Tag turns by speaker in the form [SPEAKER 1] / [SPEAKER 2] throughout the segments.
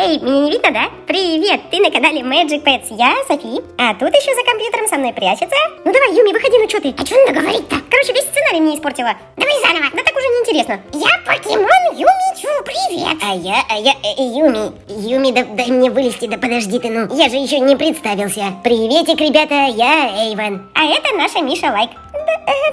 [SPEAKER 1] Эй, меня не видно, да? Привет, ты на канале Magic Pets, я Софи. А тут еще за компьютером со мной прячется. Ну давай, Юми, выходи, ну что ты? А что надо говорить-то? Короче, весь сценарий мне испортила. Давай заново. Да так уже неинтересно. Я покемон Юмичу, привет.
[SPEAKER 2] А я, а я, э, Юми. Юми, да, дай мне вылезти, да подожди ты, ну. Я же еще не представился. Приветик, ребята, я Эйвен.
[SPEAKER 1] А это наша Миша Лайк. Э,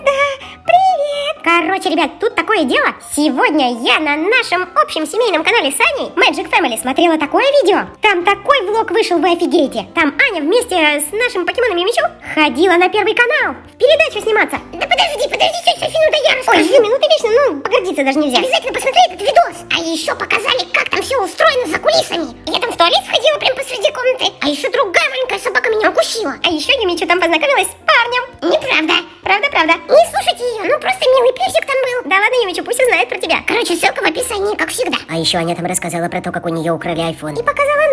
[SPEAKER 1] привет. Короче, ребят, тут такое дело. Сегодня я на нашем общем семейном канале с Аней, Magic Family, смотрела такое видео. Там такой влог вышел, вы офигеете. Там Аня вместе с нашим покемоном Юмичу ходила на первый канал. В передачу сниматься.
[SPEAKER 2] Да подожди, подожди, Софи, ну да я расскажу.
[SPEAKER 1] Ой, Юми, ну ты вечно, ну, погордиться даже нельзя.
[SPEAKER 2] Обязательно посмотри этот видос. А еще показали, как там все устроено за кулисами. Я там в туалет сходила прямо посреди комнаты. А еще другая маленькая собака меня укусила.
[SPEAKER 1] А еще Юмичу там познакомилась с парнем.
[SPEAKER 2] Неправда.
[SPEAKER 1] Правда, правда.
[SPEAKER 2] Не слушайте ее, ну просто милый песик там был.
[SPEAKER 1] Да ладно, Юмичу, пусть узнает про тебя.
[SPEAKER 2] Короче, ссылка в описании, как всегда.
[SPEAKER 3] А еще Аня там рассказала про то, как у нее украли iPhone.
[SPEAKER 1] И показала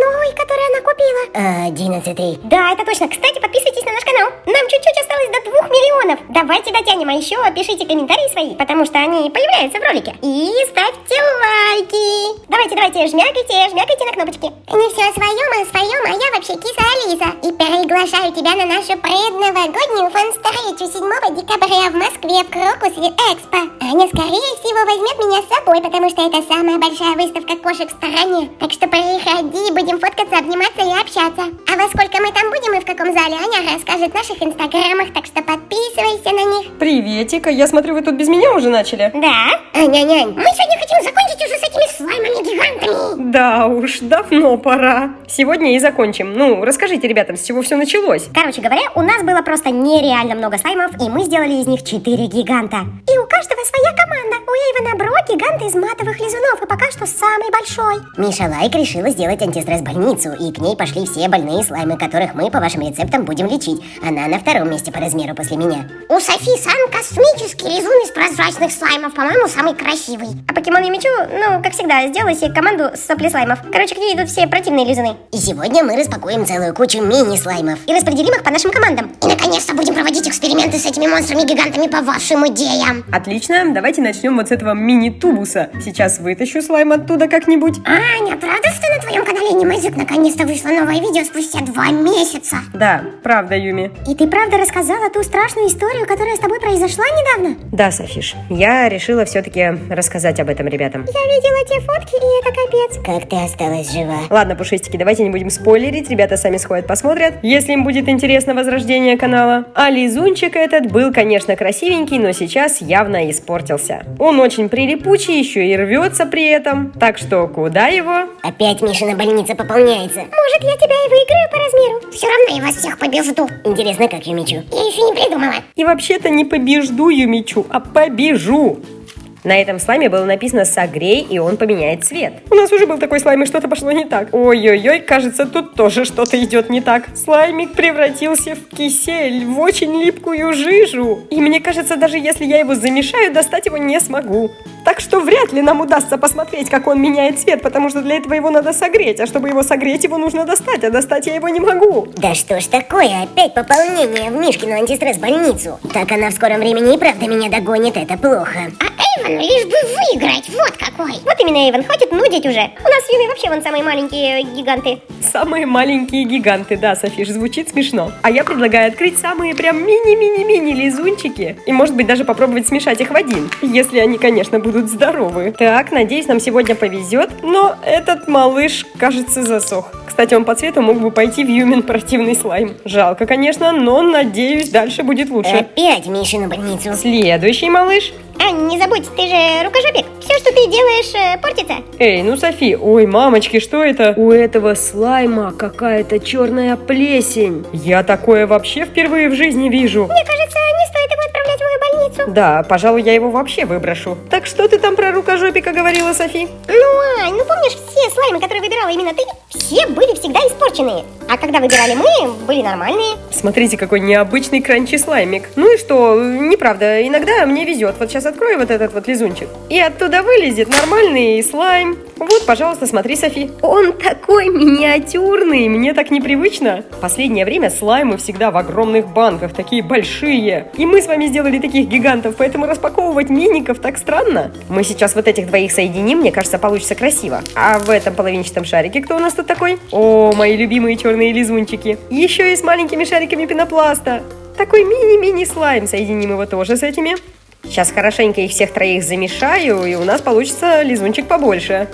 [SPEAKER 1] Э,
[SPEAKER 3] 11.
[SPEAKER 1] Да, это точно. Кстати, подписывайтесь на наш канал. Нам чуть-чуть осталось до 2 миллионов. Давайте дотянем, а еще пишите комментарии свои, потому что они появляются в ролике. И ставьте лайки. Давайте, давайте, жмякайте, жмякайте на кнопочки.
[SPEAKER 2] Не все свое, а своем, свое, а я вообще киса Алиса. И приглашаю тебя на нашу предновогоднюю фан-встречу 7 декабря в Москве в Крокусе Экспо. Аня, скорее всего, возьмет меня с собой, потому что это самая большая выставка кошек в стране. Так что приходи, будем фоткаться, обниматься и общаться. А во сколько мы там будем и в каком зале, Аня расскажет в наших инстаграмах, так что подписывайся на них.
[SPEAKER 4] Приветик, а я смотрю, вы тут без меня уже начали?
[SPEAKER 1] Да?
[SPEAKER 2] Аня, нянь, мы сегодня хотим закончить уже с этими слаймами-гигантами.
[SPEAKER 4] Да уж, давно пора. Сегодня и закончим. Ну, расскажите ребятам, с чего все началось.
[SPEAKER 1] Короче говоря, у нас было просто нереально много слаймов, и мы сделали из них 4 гиганта. И у каждого своя команда. У Эйвена Бро гигант из матовых лизунов, и пока что самый большой.
[SPEAKER 3] Миша Лайк решила сделать антистресс-больницу, и к ней пошли все больные слаймы, которых мы по вашим рецептам будем лечить. Она на втором месте по размеру после меня.
[SPEAKER 2] У Софи Сан космический резун из прозрачных слаймов, по-моему, самый красивый.
[SPEAKER 1] А покемон Юмичу, ну, как всегда, сделала себе команду с сопли слаймов. Короче, к ней идут все противные лизуны.
[SPEAKER 3] И сегодня мы распакуем целую кучу мини-слаймов.
[SPEAKER 1] И распределим их по нашим командам.
[SPEAKER 2] И наконец-то будем проводить эксперименты с этими монстрами-гигантами по вашим идеям.
[SPEAKER 4] Отлично, давайте начнем вот с этого мини-тубуса. Сейчас вытащу слайм оттуда как-нибудь.
[SPEAKER 2] Аня, правда, что на твоем канале Анимэджик наконец-то вышло новое видео спустя два месяца?
[SPEAKER 4] Да, правда, Юми.
[SPEAKER 1] И ты правда рассказала ту страшную историю, которая с тобой произошла недавно?
[SPEAKER 4] Да, Софиш, я решила все-таки рассказать об этом ребятам.
[SPEAKER 1] Я видела те фотки, и это капец.
[SPEAKER 3] Как ты осталась жива?
[SPEAKER 4] Ладно, пушистики, давайте не будем спойлерить, ребята сами сходят посмотрят, если им будет интересно возрождение канала. А лизунчик этот был, конечно, красивенький, но сейчас явно испортился. Он очень прилипучий, еще и рвется при этом. Так что куда его?
[SPEAKER 3] Опять Мишина больница пополняется.
[SPEAKER 1] Может, я тебя и выиграю по размеру?
[SPEAKER 2] Все равно я вас всех побежду.
[SPEAKER 3] Интересно, как Юмичу?
[SPEAKER 2] Я еще не придумала.
[SPEAKER 4] И вообще-то не побежду Юмичу, а побежу. На этом слайме было написано «Согрей», и он поменяет цвет. У нас уже был такой слайм, и что-то пошло не так. Ой-ой-ой, кажется, тут тоже что-то идет не так. Слаймик превратился в кисель, в очень липкую жижу. И мне кажется, даже если я его замешаю, достать его не смогу. Так что вряд ли нам удастся посмотреть, как он меняет цвет, потому что для этого его надо согреть. А чтобы его согреть, его нужно достать, а достать я его не могу.
[SPEAKER 3] Да что ж такое, опять пополнение в Мишкину антистресс-больницу. Так она в скором времени и правда меня догонит, это плохо.
[SPEAKER 2] А Эйвону лишь бы выиграть, вот какой.
[SPEAKER 1] Вот именно, Эйвен, хватит нудить уже. У нас с Юми вообще вон самые маленькие гиганты.
[SPEAKER 4] Самые маленькие гиганты, да, Софиш, звучит смешно. А я предлагаю открыть самые прям мини-мини-мини лизунчики. И может быть даже попробовать смешать их в один. Если они, конечно, будут здоровы. Так, надеюсь, нам сегодня повезет. Но этот малыш, кажется, засох. Кстати, он по цвету мог бы пойти в Юмин противный слайм. Жалко, конечно, но надеюсь, дальше будет лучше.
[SPEAKER 3] Опять Мишину больницу.
[SPEAKER 4] Следующий малыш.
[SPEAKER 1] Ань, не забудь, ты же рукожопик. Все, что ты делаешь, э, портится.
[SPEAKER 4] Эй, ну Софи, ой, мамочки, что это? У этого слайма какая-то черная плесень. Я такое вообще впервые в жизни вижу.
[SPEAKER 1] Мне кажется, не стоит больницу.
[SPEAKER 4] Да, пожалуй, я его вообще выброшу. Так что ты там про рукожопика говорила, Софи?
[SPEAKER 1] Ну, Ань, ну помнишь все слаймы, которые выбирала именно ты? Все были всегда испорченные. А когда выбирали мы, были нормальные.
[SPEAKER 4] Смотрите, какой необычный кранчи слаймик. Ну и что, неправда, иногда мне везет. Вот сейчас открою вот этот вот лизунчик. И оттуда вылезет нормальный слайм. Вот, пожалуйста, смотри, Софи. Он такой миниатюрный, мне так непривычно. Последнее время слаймы всегда в огромных банках, такие большие. И мы с вами сделали таких гигантов, поэтому распаковывать миников так странно. Мы сейчас вот этих двоих соединим, мне кажется, получится красиво. А в этом половинчатом шарике кто у нас тут такой? О, мои любимые черные лизунчики. Еще и с маленькими шариками пенопласта. Такой мини-мини слайм. Соединим его тоже с этими. Сейчас хорошенько их всех троих замешаю, и у нас получится лизунчик побольше.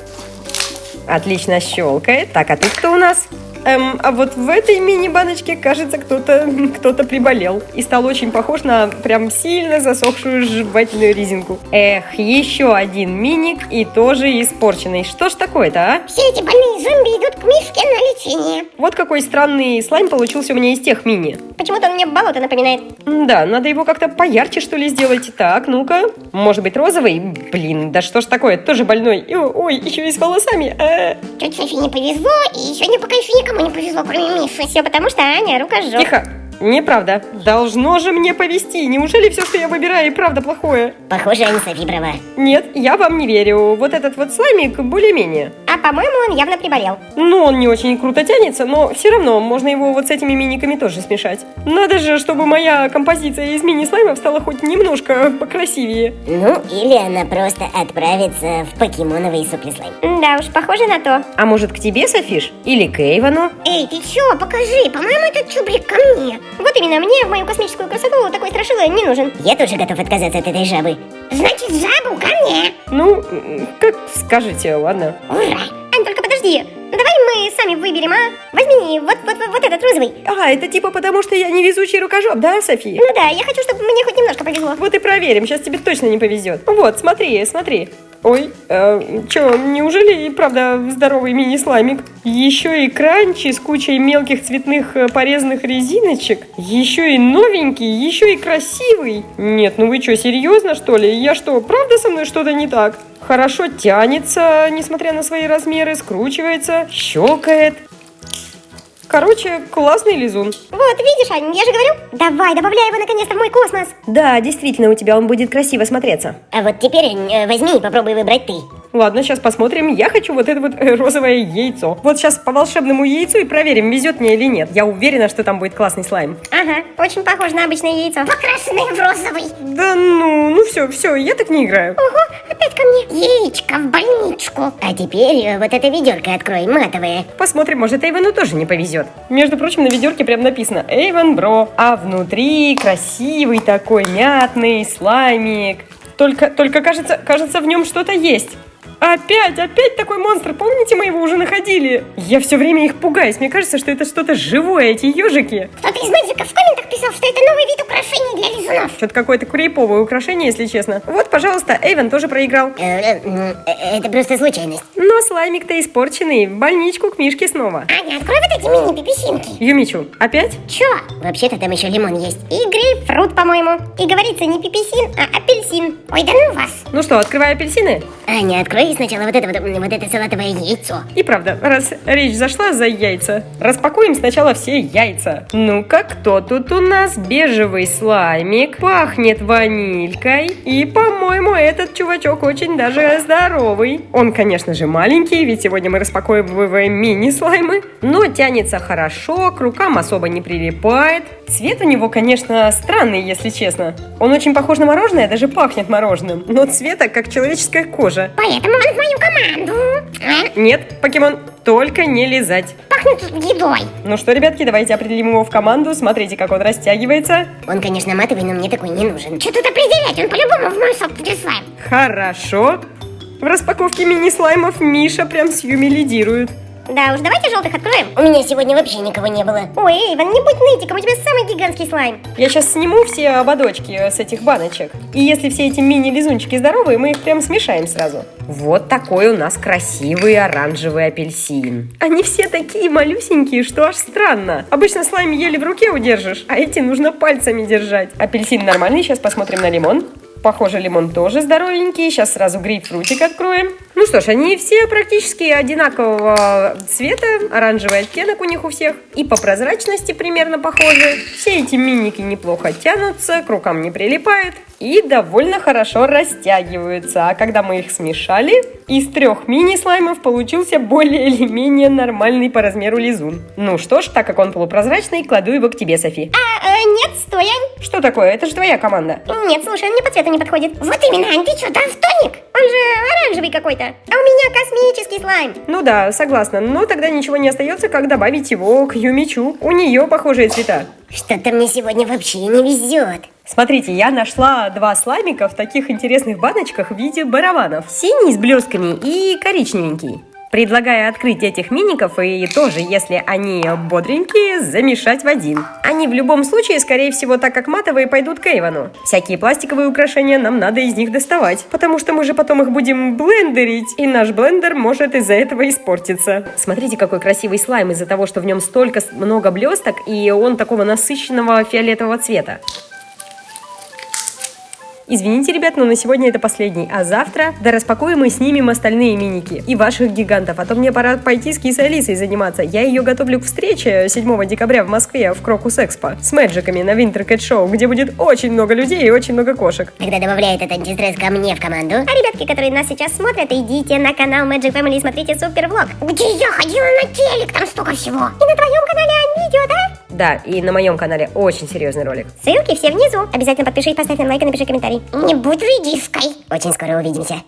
[SPEAKER 4] Отлично щелкает. Так, а тут кто у нас? Эм, а вот в этой мини-баночке, кажется, кто-то кто приболел. И стал очень похож на прям сильно засохшую жевательную резинку. Эх, еще один миник и тоже испорченный. Что ж такое-то, а?
[SPEAKER 2] Все эти зомби идут к Мишке на лечение.
[SPEAKER 4] Вот какой странный слайм получился у меня из тех мини.
[SPEAKER 1] Почему-то он мне болото напоминает.
[SPEAKER 4] Да, надо его как-то поярче, что ли, сделать. Так, ну-ка. Может быть, розовый? Блин, да что ж такое, тоже больной. И, ой, еще и с волосами. А.
[SPEAKER 2] Чуть Софи не повезло, и сегодня пока еще никому не повезло, кроме Миши.
[SPEAKER 1] Все потому, что Аня рукожоп.
[SPEAKER 4] Тихо. Неправда. Должно же мне повезти. Неужели все, что я выбираю, и правда плохое?
[SPEAKER 3] Похоже, они Софи права.
[SPEAKER 4] Нет, я вам не верю. Вот этот вот слаймик более-менее.
[SPEAKER 1] А по-моему, он явно приболел.
[SPEAKER 4] Ну, он не очень круто тянется, но все равно можно его вот с этими миниками тоже смешать. Надо же, чтобы моя композиция из мини-слаймов стала хоть немножко покрасивее.
[SPEAKER 3] Ну, или она просто отправится в покемоновый суперслайм.
[SPEAKER 1] Да уж, похоже на то.
[SPEAKER 4] А может к тебе, Софиш? Или к Эйвону?
[SPEAKER 2] Эй, ты чё, покажи, по-моему, этот чубрик ко мне.
[SPEAKER 1] Вот именно, мне в мою космическую красоту такой страшила не нужен.
[SPEAKER 3] Я тоже готов отказаться от этой жабы.
[SPEAKER 2] Значит, жабу ко мне.
[SPEAKER 4] Ну, как скажете, ладно.
[SPEAKER 2] Ура.
[SPEAKER 1] Ань, только подожди. Давай мы сами выберем, а? Возьми вот, вот, вот, вот этот розовый.
[SPEAKER 4] А, это типа потому, что я невезучий рукожоп, да, София?
[SPEAKER 1] Ну да, я хочу, чтобы мне хоть немножко повезло.
[SPEAKER 4] Вот и проверим, сейчас тебе точно не повезет. Вот, смотри, смотри. Ой, э, чё, неужели и правда здоровый мини-слаймик? Еще и кранчи с кучей мелких цветных э, порезанных резиночек. Еще и новенький, еще и красивый. Нет, ну вы что, серьезно что ли? Я что, правда со мной что-то не так? Хорошо тянется, несмотря на свои размеры, скручивается, щелкает. Короче, классный лизун.
[SPEAKER 1] Вот, видишь, Ань, я же говорю, давай, добавляй его наконец-то в мой космос.
[SPEAKER 4] Да, действительно, у тебя он будет красиво смотреться.
[SPEAKER 3] А вот теперь э, возьми и попробуй выбрать ты.
[SPEAKER 4] Ладно, сейчас посмотрим. Я хочу вот это вот э, розовое яйцо. Вот сейчас по волшебному яйцу и проверим, везет мне или нет. Я уверена, что там будет классный слайм.
[SPEAKER 1] Ага, очень похож на обычное яйцо.
[SPEAKER 2] Покрашенный в розовый.
[SPEAKER 4] Да ну, ну все, все, я так не играю.
[SPEAKER 2] Ого, опять ко мне. Яичко в больничку.
[SPEAKER 3] А теперь э, вот это ведерко открой, матовое.
[SPEAKER 4] Посмотрим, может Эйвону тоже не повезет. Между прочим, на ведерке прям написано Эйвон Бро. А внутри красивый такой мятный слаймик. Только, только кажется, кажется, в нем что-то есть. Опять, опять такой монстр. Помните, мы его уже находили? Я все время их пугаюсь. Мне кажется, что это что-то живое, эти ежики.
[SPEAKER 2] Кто-то из мэджиков в комментах писал, что это новый вид украшений для лизунов.
[SPEAKER 4] Что-то какое-то курейповое украшение, если честно. Вот, пожалуйста, Эйвен тоже проиграл.
[SPEAKER 3] Э, э, э, Это просто случайность.
[SPEAKER 4] Но слаймик-то испорченный. В больничку к Мишке снова.
[SPEAKER 2] Аня, открой вот эти мини-пиписинки.
[SPEAKER 4] Юмичу, опять?
[SPEAKER 2] Чё?
[SPEAKER 3] Вообще-то там еще лимон есть.
[SPEAKER 1] И грейпфрут, по-моему. И говорится не пиписин, а апельсин.
[SPEAKER 2] Ой, да ну вас.
[SPEAKER 4] Ну что, открываю апельсины?
[SPEAKER 3] Аня, открой сначала вот это вот, вот это салатовое яйцо.
[SPEAKER 4] И правда, раз речь зашла за яйца, распакуем сначала все яйца. Ну-ка, кто тут у нас? Бежевый слаймик, пахнет ванилькой. И, по-моему, этот чувачок очень даже здоровый. Он, конечно же, маленький, ведь сегодня мы распаковываем мини-слаймы. Но тянется хорошо, к рукам особо не прилипает. Цвет у него, конечно, странный, если честно. Он очень похож на мороженое, даже пахнет мороженым. Но цвета, как человеческая кожа.
[SPEAKER 2] Поэтому он в мою команду. А?
[SPEAKER 4] Нет, покемон, только не лизать.
[SPEAKER 2] Пахнет едой.
[SPEAKER 4] Ну что, ребятки, давайте определим его в команду. Смотрите, как он растягивается.
[SPEAKER 3] Он, конечно, матовый, но мне такой не нужен.
[SPEAKER 2] Что тут определять? Он по-любому в мой собственный слайм.
[SPEAKER 4] Хорошо. В распаковке мини-слаймов Миша прям с Юми лидирует.
[SPEAKER 1] Да уж, давайте желтых откроем.
[SPEAKER 3] У меня сегодня вообще никого не было.
[SPEAKER 1] Ой, Эйвен, не будь нытиком, у тебя самый гигантский слайм.
[SPEAKER 4] Я сейчас сниму все ободочки с этих баночек. И если все эти мини-лизунчики здоровые, мы их прям смешаем сразу. Вот такой у нас красивый оранжевый апельсин. Они все такие малюсенькие, что аж странно. Обычно слайм еле в руке удержишь, а эти нужно пальцами держать. Апельсин нормальный, сейчас посмотрим на лимон. Похоже, лимон тоже здоровенький. Сейчас сразу грейпфрутик откроем. Ну что ж, они все практически одинакового цвета, оранжевый оттенок у них у всех, и по прозрачности примерно похожи. Все эти миники неплохо тянутся, к рукам не прилипают и довольно хорошо растягиваются. А когда мы их смешали, из трех мини-слаймов получился более или менее нормальный по размеру лизун. Ну что ж, так как он полупрозрачный, кладу его к тебе, Софи.
[SPEAKER 1] А, э, нет, стой, Ань.
[SPEAKER 4] Что такое? Это же твоя команда.
[SPEAKER 1] Нет, слушай, он мне по цвету не подходит.
[SPEAKER 2] Вот именно, Ань, ты что, дальтоник?
[SPEAKER 1] Он же оранжевый какой-то. А у меня космический слайм.
[SPEAKER 4] Ну да, согласна, но тогда ничего не остается, как добавить его к Юмичу. У нее похожие цвета.
[SPEAKER 3] Что-то мне сегодня вообще не везет.
[SPEAKER 4] Смотрите, я нашла два слаймика в таких интересных баночках в виде барабанов. Синий с блесками и коричневенький. Предлагаю открыть этих миников и тоже, если они бодренькие, замешать в один. Они в любом случае, скорее всего, так как матовые, пойдут к Эйвону. Всякие пластиковые украшения нам надо из них доставать, потому что мы же потом их будем блендерить, и наш блендер может из-за этого испортиться. Смотрите, какой красивый слайм из-за того, что в нем столько много блесток, и он такого насыщенного фиолетового цвета. Извините, ребят, но на сегодня это последний. А завтра да распакуем и снимем остальные миники и ваших гигантов. А то мне пора пойти с кисой Алисой заниматься. Я ее готовлю к встрече 7 декабря в Москве в Крокус Экспо с мэджиками на Cat Show, где будет очень много людей и очень много кошек.
[SPEAKER 3] Когда добавляет этот антистресс ко мне в команду,
[SPEAKER 1] А ребятки, которые нас сейчас смотрят, идите на канал Magic Family и смотрите супер влог.
[SPEAKER 2] Где я ходила на телек, там столько всего.
[SPEAKER 1] И на твоем канале Ань, видео, да?
[SPEAKER 4] Да, и на моем канале очень серьезный ролик.
[SPEAKER 1] Ссылки все внизу. Обязательно подпишись, поставь нам лайк и напиши комментарий.
[SPEAKER 2] Не будь редиской.
[SPEAKER 3] очень скоро увидимся.